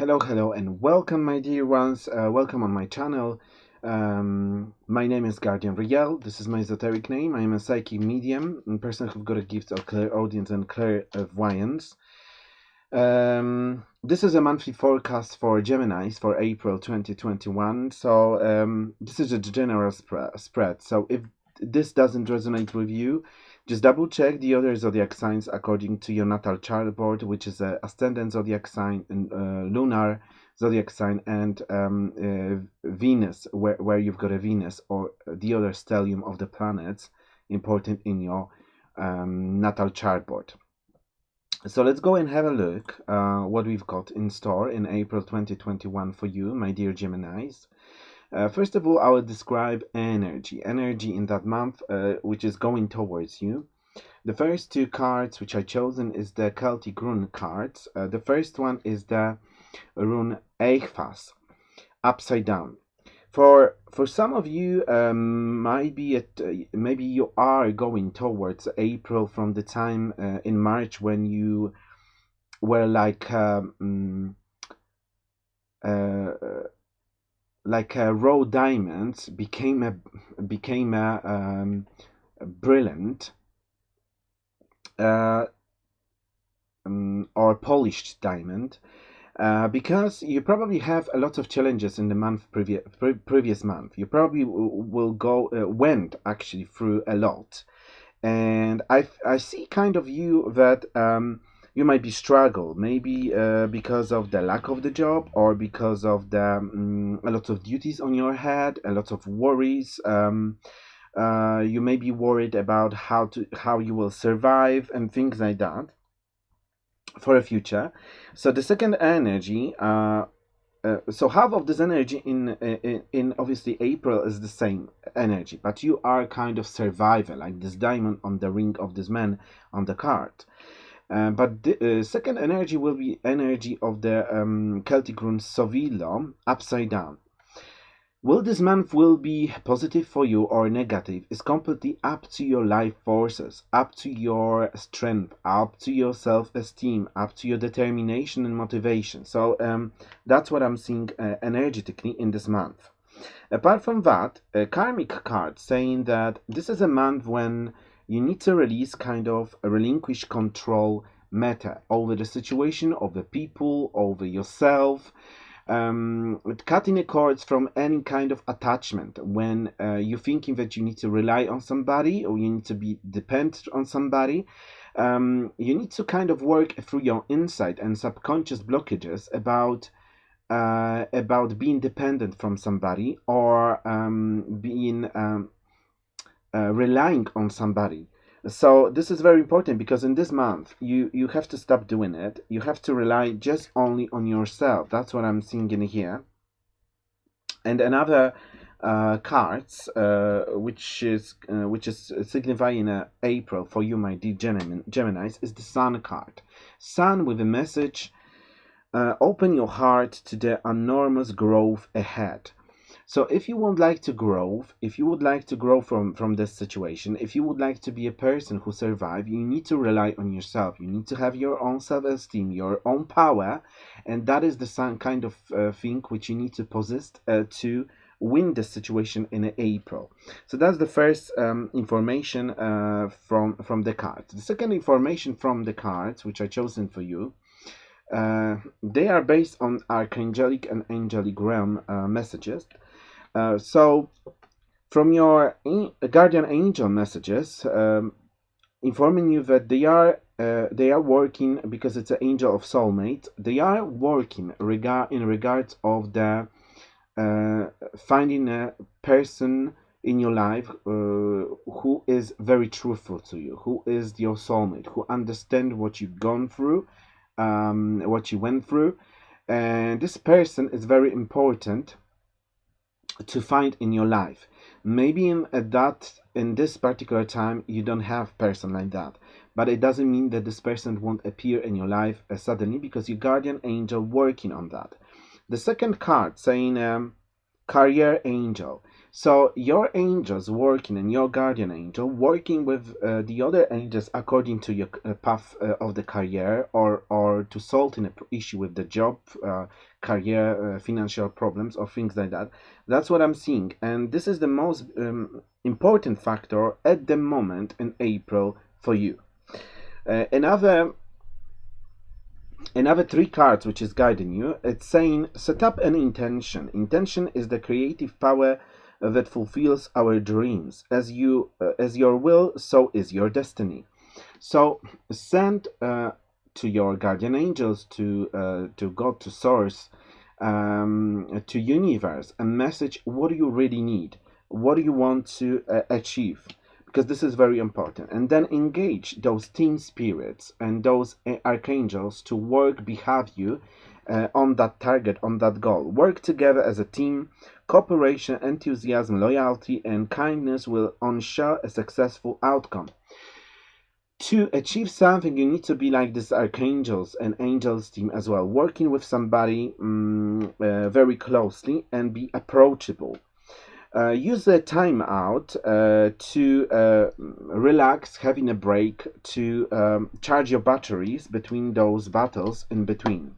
Hello, hello, and welcome, my dear ones. Uh, welcome on my channel. Um, my name is Guardian Riel. This is my esoteric name. I am a psychic medium, a person who's got a gift of clairaudience and clairvoyance. Um, this is a monthly forecast for Geminis for April 2021. So um, this is a general sp spread. So if this doesn't resonate with you, just double check the other zodiac signs according to your natal chart board, which is a ascendant zodiac sign uh, lunar zodiac sign and um, uh, Venus, where, where you've got a Venus or the other stellium of the planets important in your um, natal chart board. So let's go and have a look uh, what we've got in store in April 2021 for you, my dear Geminis. Uh, first of all, I will describe energy. Energy in that month, uh, which is going towards you. The first two cards which I chosen is the Celtic rune cards. Uh, the first one is the rune Eithas, upside down. For for some of you, um, might be at, uh, maybe you are going towards April from the time uh, in March when you were like um, uh, like a raw diamond became a became a, um, a brilliant uh, um, or polished diamond uh, because you probably have a lot of challenges in the month previous pre previous month. You probably will go uh, went actually through a lot. And I, I see kind of you that um, you might be struggle maybe uh, because of the lack of the job or because of the um, a lot of duties on your head a lot of worries um, uh, you may be worried about how to how you will survive and things like that for a future so the second energy uh, uh, so half of this energy in, in in obviously April is the same energy, but you are kind of survivor, like this diamond on the ring of this man on the card. Uh, but the uh, second energy will be energy of the um, Celtic rune Sovilo, upside down. Will this month will be positive for you or negative is completely up to your life forces, up to your strength, up to your self-esteem, up to your determination and motivation. So um, that's what I'm seeing uh, energetically in this month. Apart from that, a karmic card saying that this is a month when you need to release kind of a relinquish control matter over the situation, over people, over yourself. Um, cutting the cords from any kind of attachment when uh, you're thinking that you need to rely on somebody or you need to be dependent on somebody. Um, you need to kind of work through your insight and subconscious blockages about uh, about being dependent from somebody or um, being um, uh, relying on somebody. So this is very important because in this month you you have to stop doing it. You have to rely just only on yourself. That's what I'm seeing in here. And another uh, cards uh, which is uh, which is signifying uh, April for you, my dear Gemini, Gemini's, is the Sun card. Sun with a message. Uh, open your heart to the enormous growth ahead. So if you would like to grow, if you would like to grow from from this situation, if you would like to be a person who survive, you need to rely on yourself. You need to have your own self-esteem, your own power, and that is the kind of uh, thing which you need to possess uh, to win the situation in April. So that's the first um, information uh, from from the cards. The second information from the cards, which I chosen for you, uh, they are based on archangelic and angelic realm uh, messages. Uh, so from your guardian angel messages, um, informing you that they are uh, they are working because it's an angel of soulmate. They are working regard in regards of the uh, finding a person in your life uh, who is very truthful to you, who is your soulmate, who understand what you've gone through, um, what you went through, and this person is very important to find in your life. Maybe in at that in this particular time you don't have person like that. But it doesn't mean that this person won't appear in your life uh, suddenly because your guardian angel working on that. The second card saying um, career angel so your angels working and your guardian angel working with uh, the other angels according to your uh, path uh, of the career or or to solve an issue with the job uh, career uh, financial problems or things like that. That's what i'm seeing. And this is the most um, important factor at the moment in april for you. Uh, another another three cards which is guiding you it's saying set up an intention. Intention is the creative power that fulfills our dreams. As you uh, as your will so is your destiny. So send uh, to your guardian angels to uh, to god to source um, to universe a message what do you really need? What do you want to uh, achieve? Because this is very important. And then engage those team spirits and those uh, archangels to work behind you uh, on that target on that goal. Work together as a team cooperation enthusiasm loyalty and kindness will ensure a successful outcome to achieve something you need to be like this archangels and angels team as well working with somebody um, uh, very closely and be approachable uh, use the time out uh, to uh, relax, having a break, to um, charge your batteries between those battles in between.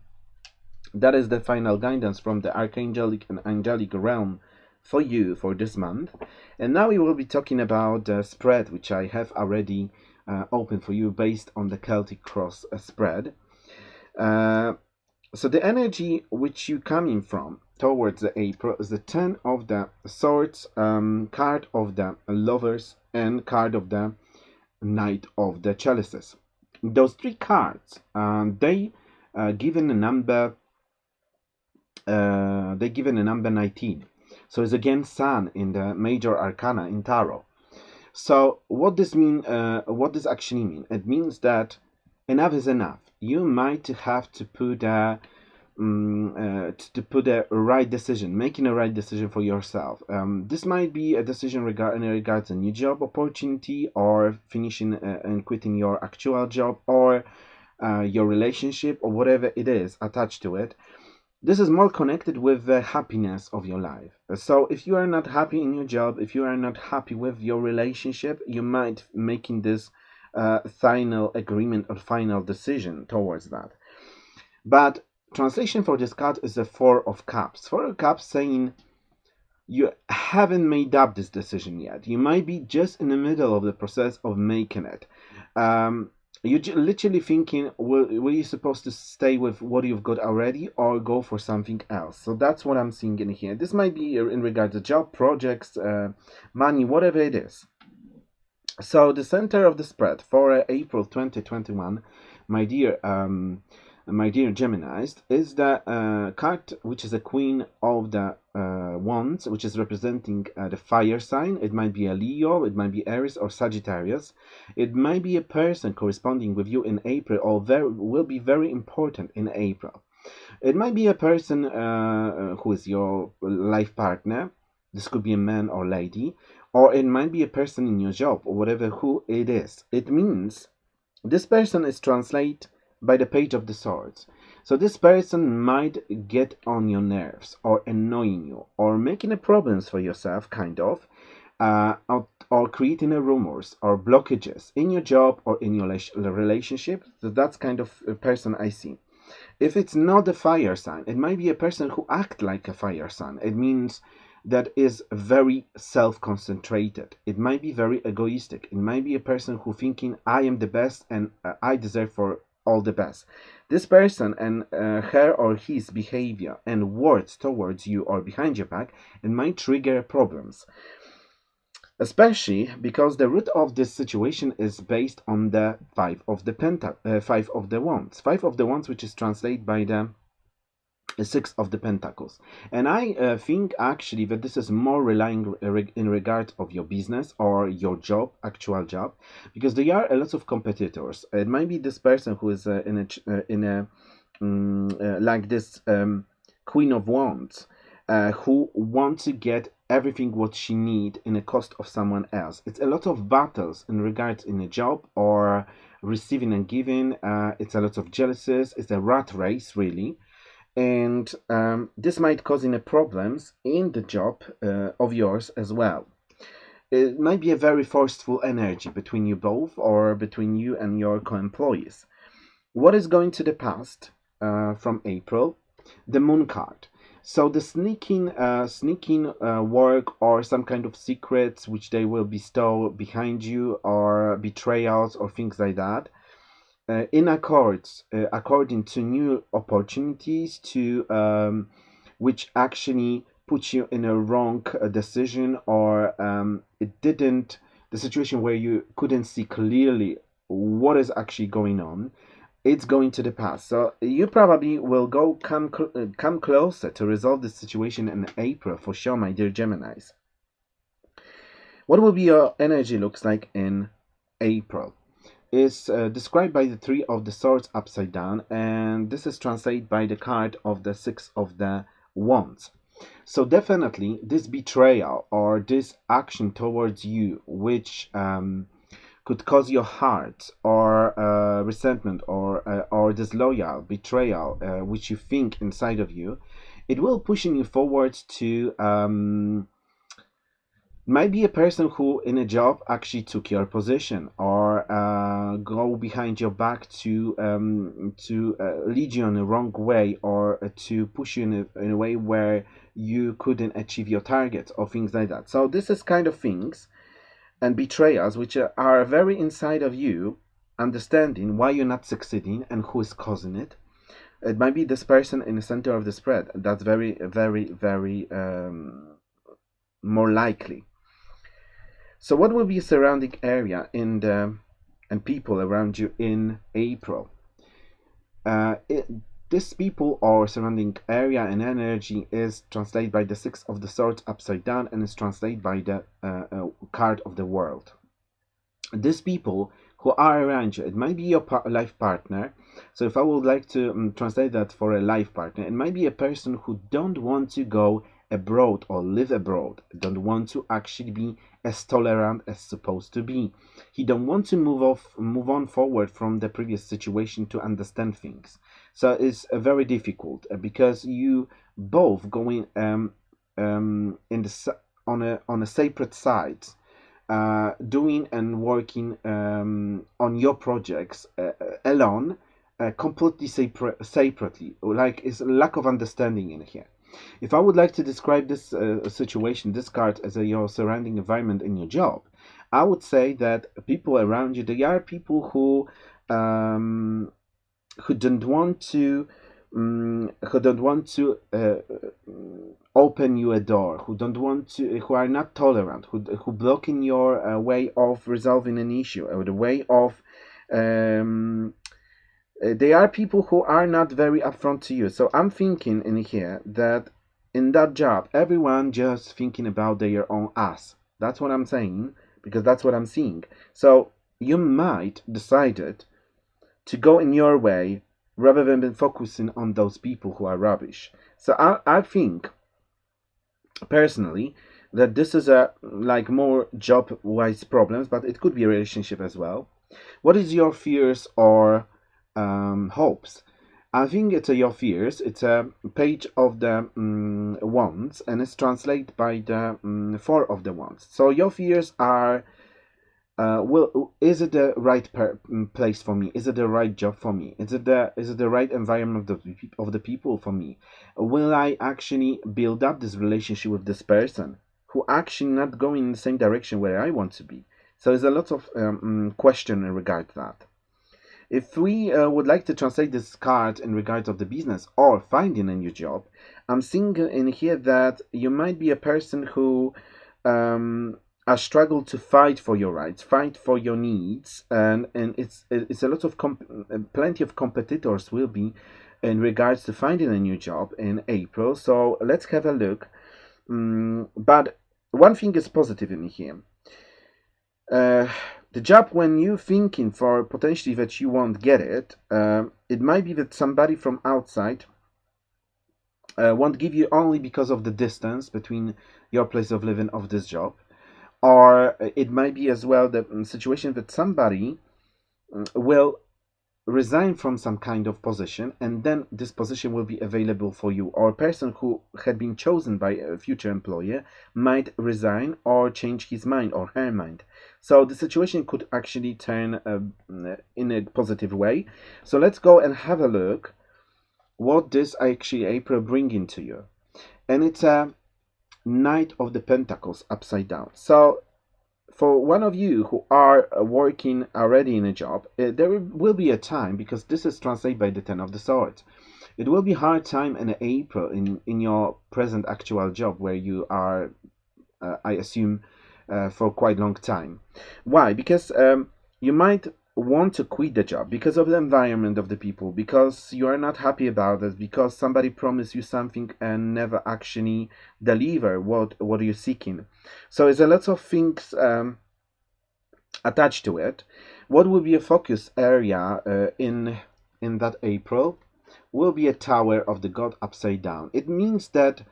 That is the final guidance from the archangelic and angelic realm for you for this month. And now we will be talking about the spread, which I have already uh, open for you based on the Celtic Cross uh, spread. Uh, so the energy which you coming from towards the April is the Ten of the Swords, um, card of the Lovers, and card of the Knight of the Chalices. Those three cards, um, they uh, given a number. Uh, they're given a number 19 so it's again sun in the major arcana in tarot so what this mean? Uh, what does actually mean? It means that enough is enough. You might have to put a um, uh, to put a right decision, making a right decision for yourself. Um, this might be a decision regarding regards a new job opportunity, or finishing uh, and quitting your actual job, or uh, your relationship, or whatever it is attached to it this is more connected with the happiness of your life. So if you are not happy in your job if you are not happy with your relationship you might making this uh, final agreement or final decision towards that. But translation for this card is the four of cups. Four of cups saying you haven't made up this decision yet. You might be just in the middle of the process of making it. Um, you're literally thinking, were, were you supposed to stay with what you've got already or go for something else? So that's what I'm seeing in here. This might be in regards to job, projects, uh, money, whatever it is. So the center of the spread for uh, April 2021, my dear um, my dear Geminis, is the uh, card which is a queen of the uh, wands, which is representing uh, the fire sign. It might be a Leo, it might be Aries or Sagittarius. It might be a person corresponding with you in April or very, will be very important in April. It might be a person uh, who is your life partner. This could be a man or lady, or it might be a person in your job or whatever who it is. It means this person is translate by the page of the swords. So this person might get on your nerves or annoying you or making a problems for yourself, kind of, uh, or, or, creating a rumors or blockages in your job or in your relationship. So that's kind of a person I see. If it's not a fire sign, it might be a person who act like a fire sign. It means that is very self-concentrated. It might be very egoistic. It might be a person who thinking I am the best and uh, I deserve for all the best. This person and uh, her or his behavior and words towards you or behind your back it might trigger problems. Especially because the root of this situation is based on the five of the penta, uh, five of the wands, five of the wands, which is translated by the six of the pentacles. And i uh, think actually that this is more relying in regard of your business or your job actual job because there are a lot of competitors. It might be this person who is uh, in a uh, in a um, like this um, queen of wands uh, who want to get everything what she need in the cost of someone else. It's a lot of battles in regards in a job or receiving and giving uh, it's a lot of jealousies. It's a rat race really and um, this might cause any problems in the job uh, of yours as well. It might be a very forceful energy between you both or between you and your co-employees. What is going to the past uh, from April? The moon card. So the sneaking, uh, sneaking uh, work or some kind of secrets which they will bestow behind you or betrayals or things like that uh, in accords uh, according to new opportunities to um, which actually put you in a wrong uh, decision or um, it didn't the situation where you couldn't see clearly what is actually going on it's going to the past. So you probably will go come cl uh, come closer to resolve this situation in april for sure my dear geminis. What will be your energy looks like in april is uh, described by the three of the swords upside down and this is translated by the card of the six of the wands. So definitely this betrayal or this action towards you which um, could cause your heart or uh, resentment or uh, or disloyal betrayal uh, which you think inside of you it will pushing you forward to um, might be a person who in a job actually took your position or uh, go behind your back to um, to uh, lead you in the wrong way or uh, to push you in a, in a way where you couldn't achieve your targets or things like that. So this is kind of things and betrayals which are very inside of you understanding why you're not succeeding and who is causing it. It might be this person in the center of the spread. That's very very very um, more likely so what will be surrounding area in the and people around you in April? Uh, it, this people or surrounding area and energy is translated by the six of the swords upside down and is translated by the uh, uh, card of the world. These people who are around you, it might be your par life partner. So if I would like to um, translate that for a life partner, it might be a person who don't want to go abroad or live abroad don't want to actually be as tolerant as supposed to be. He don't want to move off move on forward from the previous situation to understand things. So it's uh, very difficult uh, because you both going um, um, in the on a on a separate side uh, doing and working um, on your projects uh, uh alone uh, completely separ- separately. Like it's a lack of understanding in here if I would like to describe this uh, situation, this card, as a, your surrounding environment in your job, I would say that people around you, they are people who um, who don't want to um, who don't want to uh, open you a door, who don't want to, who are not tolerant, who who blocking your uh, way of resolving an issue or the way of um, uh, they are people who are not very upfront to you. So I'm thinking in here that in that job, everyone just thinking about their own ass. That's what I'm saying because that's what I'm seeing. So you might decided to go in your way rather than focusing on those people who are rubbish. So I, I think personally that this is a like more job wise problems, but it could be a relationship as well. What is your fears or um, hopes. I think it's your fears. It's a page of the um, wands, and it's translated by the um, four of the wands. So your fears are uh, will is it the right mm, place for me? Is it the right job for me? Is it the is it the right environment of the of the people for me? Will I actually build up this relationship with this person who actually not going in the same direction where I want to be? So there's a lot of um, question in regard to that. If we uh, would like to translate this card in regards of the business or finding a new job, I'm seeing in here that you might be a person who um, a struggle to fight for your rights, fight for your needs, and and it's it's a lot of plenty of competitors will be in regards to finding a new job in April. So let's have a look. Um, but one thing is positive in here. Uh, the job when you're thinking for potentially that you won't get it, uh, it might be that somebody from outside uh, won't give you only because of the distance between your place of living of this job or it might be as well the mm, situation that somebody mm, will resign from some kind of position and then this position will be available for you. Or a person who had been chosen by a future employer might resign or change his mind or her mind. So the situation could actually turn uh, in a positive way. So let's go and have a look what this actually april bringing to you. And it's a Knight of the Pentacles upside down. So for one of you who are uh, working already in a job, uh, there will be a time, because this is translated by the Ten of the Swords, it will be hard time in April in, in your present actual job where you are, uh, I assume, uh, for quite long time. Why? Because um, you might want to quit the job because of the environment of the people because you are not happy about it because somebody promised you something and never actually deliver what what are you're seeking. So there's a lot of things um, attached to it. What will be a focus area uh, in in that april will be a tower of the god upside down. It means that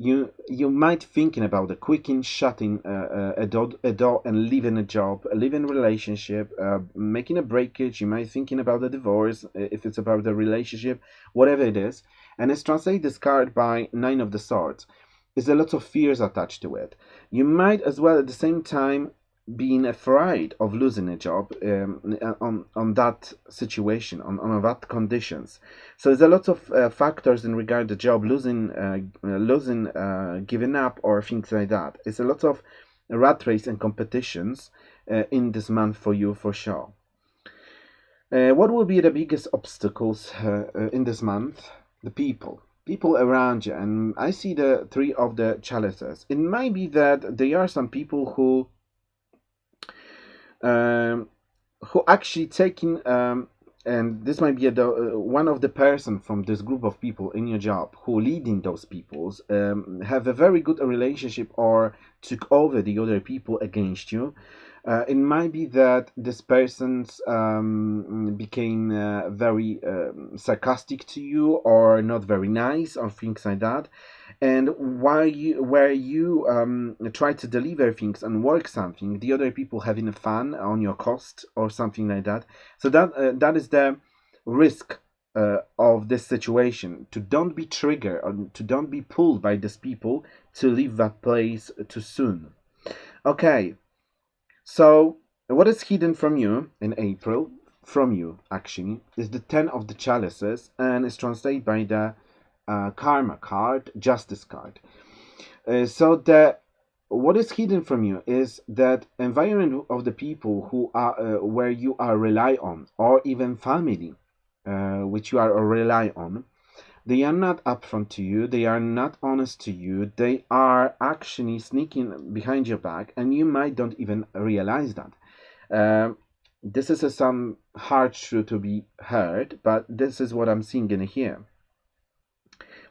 you you might thinking about the quicking shutting uh, uh, a, door, a door and leaving a job a living relationship uh, making a breakage. You might thinking about the divorce uh, if it's about the relationship whatever it is. And it's translated this card by nine of the swords. There's a lot of fears attached to it. You might as well at the same time being afraid of losing a job um, on on that situation on, on that conditions. So there's a lot of uh, factors in regard to job losing uh, losing uh, giving up or things like that. It's a lot of rat race and competitions uh, in this month for you for sure. Uh, what will be the biggest obstacles uh, in this month? The people. People around you. And i see the three of the chalices. It might be that there are some people who um, who actually taking um, and this might be a, uh, one of the person from this group of people in your job who leading those peoples um, have a very good relationship or took over the other people against you uh, it might be that this person's um, became uh, very um, sarcastic to you or not very nice or things like that. And while you where you um, try to deliver things and work something the other people having fun on your cost or something like that. So that uh, that is the risk uh, of this situation. To don't be triggered or to don't be pulled by these people to leave that place too soon. Okay so what is hidden from you in april from you actually is the ten of the chalices and is translated by the uh, karma card, justice card. Uh, so the what is hidden from you is that environment of the people who are uh, where you are rely on, or even family, uh, which you are rely on. They are not upfront to you. They are not honest to you. They are actually sneaking behind your back, and you might don't even realize that. Um, this is a, some hard truth to be heard, but this is what I'm seeing in here.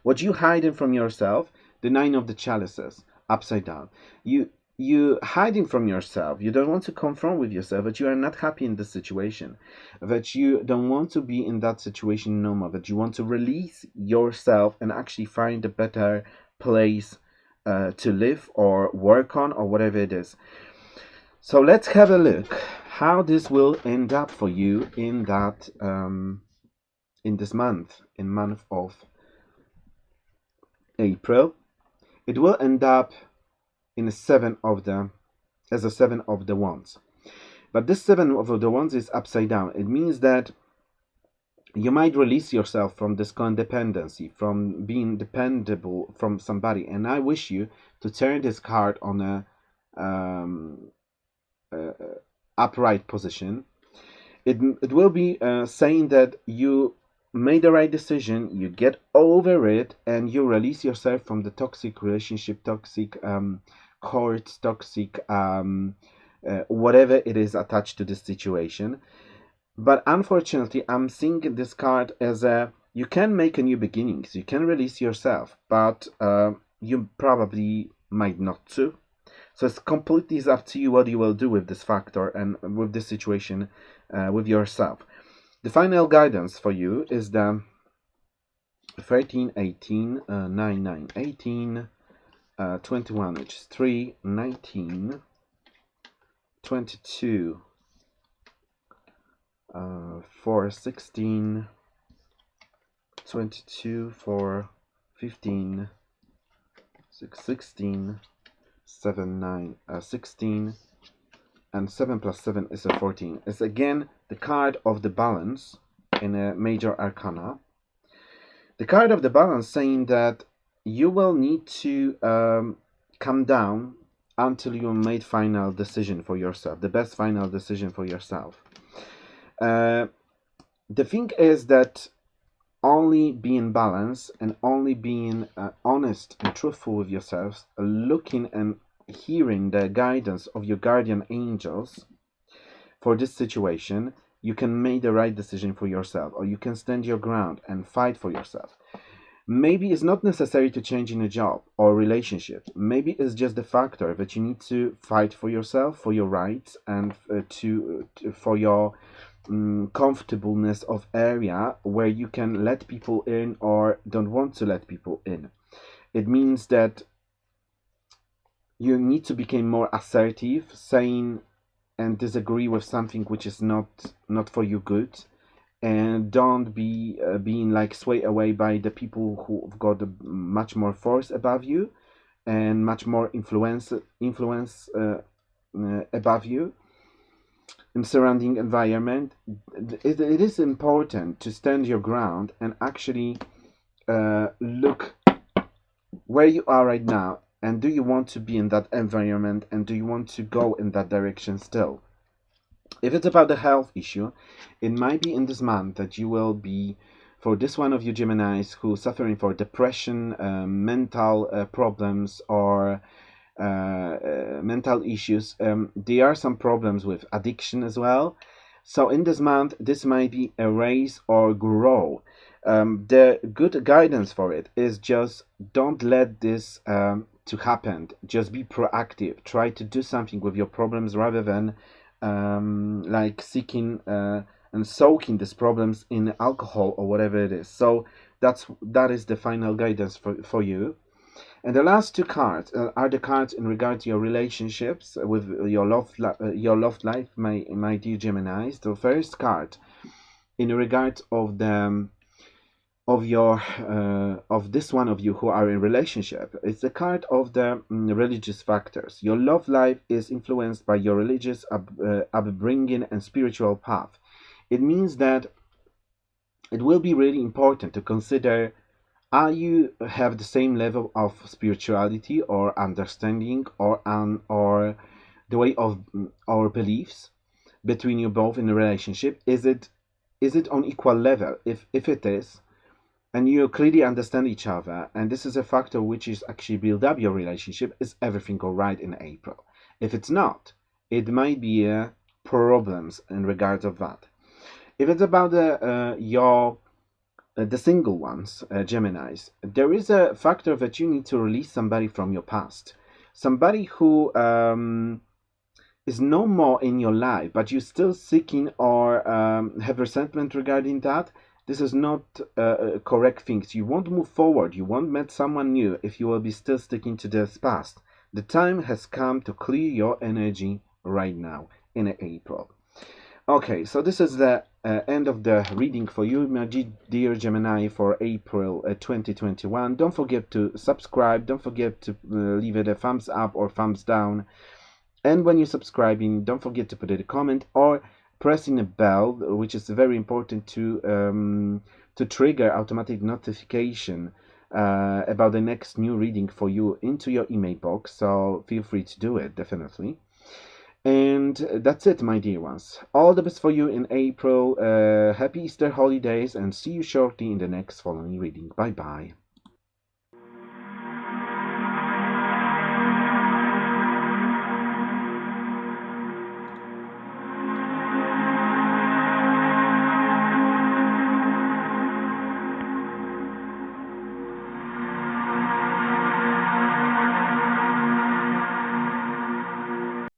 What you hiding from yourself, the nine of the chalices, upside down. You you hiding from yourself. You don't want to confront with yourself that you are not happy in this situation, that you don't want to be in that situation no more, that you want to release yourself and actually find a better place uh, to live or work on or whatever it is. So let's have a look how this will end up for you in that um, in this month, in month of April, it will end up in seven of the as a seven of the wands. But this seven of the wands is upside down. It means that you might release yourself from this codependency, from being dependable from somebody. And I wish you to turn this card on a, um, upright position. It, it will be uh, saying that you made the right decision, you get over it, and you release yourself from the toxic relationship, toxic um, courts, toxic um, uh, whatever it is attached to this situation. But unfortunately, I'm seeing this card as a you can make a new beginnings, you can release yourself, but uh, you probably might not to. So it's completely up to you what you will do with this factor and with this situation uh, with yourself. The final guidance for you is the 13, 18, uh, 9, 9, 18, uh, 21, which is 3, 19, 22, uh, for 16, 22, for 15, 6, 16, 7, 9, uh, 16, and 7 plus 7 is a 14. It's again the card of the balance in a major arcana. The card of the balance saying that you will need to um, come down until you made final decision for yourself, the best final decision for yourself. Uh, the thing is that only being balanced and only being uh, honest and truthful with yourselves, looking and hearing the guidance of your guardian angels for this situation, you can make the right decision for yourself or you can stand your ground and fight for yourself. Maybe it's not necessary to change in a job or relationship. Maybe it's just the factor that you need to fight for yourself, for your rights, and uh, to, to, for your um, comfortableness of area where you can let people in or don't want to let people in. It means that you need to become more assertive, saying and disagree with something which is not not for you good, and don't be uh, being like swayed away by the people who've got much more force above you, and much more influence influence uh, uh, above you in surrounding environment, it, it is important to stand your ground and actually uh, look where you are right now and do you want to be in that environment and do you want to go in that direction still. If it's about the health issue, it might be in this month that you will be for this one of you Geminis who suffering for depression, uh, mental uh, problems or uh, uh, mental issues. Um, there are some problems with addiction as well. So in this month, this might be erase or grow. Um, the good guidance for it is just don't let this um, to happen. Just be proactive. Try to do something with your problems rather than um, like seeking uh, and soaking these problems in alcohol or whatever it is. So that's that is the final guidance for, for you. And the last two cards uh, are the cards in regard to your relationships with your love, uh, your love life, my my dear Gemini's. The first card, in regard of the of your uh, of this one of you who are in relationship, it's the card of the um, religious factors. Your love life is influenced by your religious up, uh, upbringing and spiritual path. It means that it will be really important to consider are you have the same level of spirituality or understanding or um, or the way of our beliefs between you both in a relationship is it is it on equal level if if it is and you clearly understand each other and this is a factor which is actually build up your relationship is everything all right in april if it's not it might be uh, problems in regards of that if it's about uh, uh, your uh, the single ones, uh, Geminis, there is a factor that you need to release somebody from your past. Somebody who um, is no more in your life, but you're still seeking or um, have resentment regarding that. This is not uh, correct things. You won't move forward. You won't meet someone new if you will be still sticking to this past. The time has come to clear your energy right now in April. Okay, so this is the uh, end of the reading for you, my dear Gemini, for April uh, 2021. Don't forget to subscribe. Don't forget to uh, leave it a thumbs up or thumbs down. And when you're subscribing, don't forget to put in a comment or pressing a bell, which is very important to um, to trigger automatic notification uh, about the next new reading for you into your email box. So feel free to do it, definitely. And that's it, my dear ones. All the best for you in April. Uh, happy Easter holidays and see you shortly in the next following reading. Bye bye.